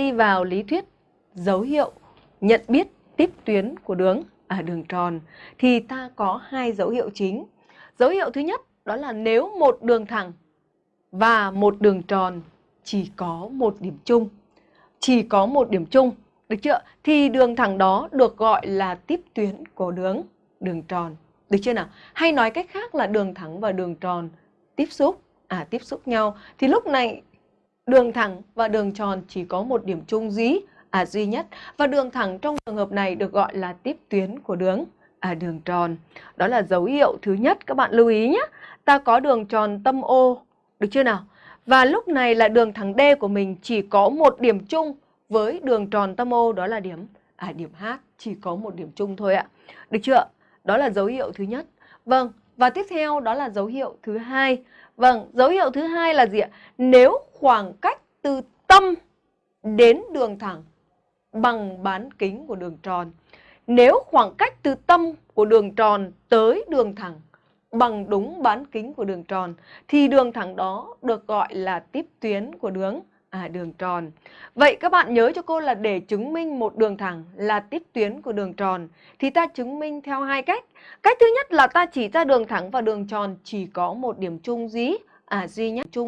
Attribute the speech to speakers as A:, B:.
A: Đi vào lý thuyết dấu hiệu nhận biết tiếp tuyến của đường à, đường tròn thì ta có hai dấu hiệu chính. Dấu hiệu thứ nhất đó là nếu một đường thẳng và một đường tròn chỉ có một điểm chung. Chỉ có một điểm chung, được chưa? Thì đường thẳng đó được gọi là tiếp tuyến của đường đường tròn. Được chưa nào? Hay nói cách khác là đường thẳng và đường tròn tiếp xúc, à tiếp xúc nhau thì lúc này đường thẳng và đường tròn chỉ có một điểm chung duy à duy nhất và đường thẳng trong trường hợp này được gọi là tiếp tuyến của đường à đường tròn. Đó là dấu hiệu thứ nhất các bạn lưu ý nhé. Ta có đường tròn tâm O, được chưa nào? Và lúc này là đường thẳng D của mình chỉ có một điểm chung với đường tròn tâm O đó là điểm à điểm H, chỉ có một điểm chung thôi ạ. Được chưa? Đó là dấu hiệu thứ nhất. Vâng, và tiếp theo đó là dấu hiệu thứ hai. Vâng, dấu hiệu thứ hai là gì ạ? Nếu khoảng cách từ tâm đến đường thẳng bằng bán kính của đường tròn. Nếu khoảng cách từ tâm của đường tròn tới đường thẳng bằng đúng bán kính của đường tròn, thì đường thẳng đó được gọi là tiếp tuyến của đường à đường tròn. Vậy các bạn nhớ cho cô là để chứng minh một đường thẳng là tiếp tuyến của đường tròn, thì ta chứng minh theo hai cách. Cách thứ nhất là ta chỉ ra đường thẳng và đường tròn chỉ có một điểm chung dí à duy nhất chung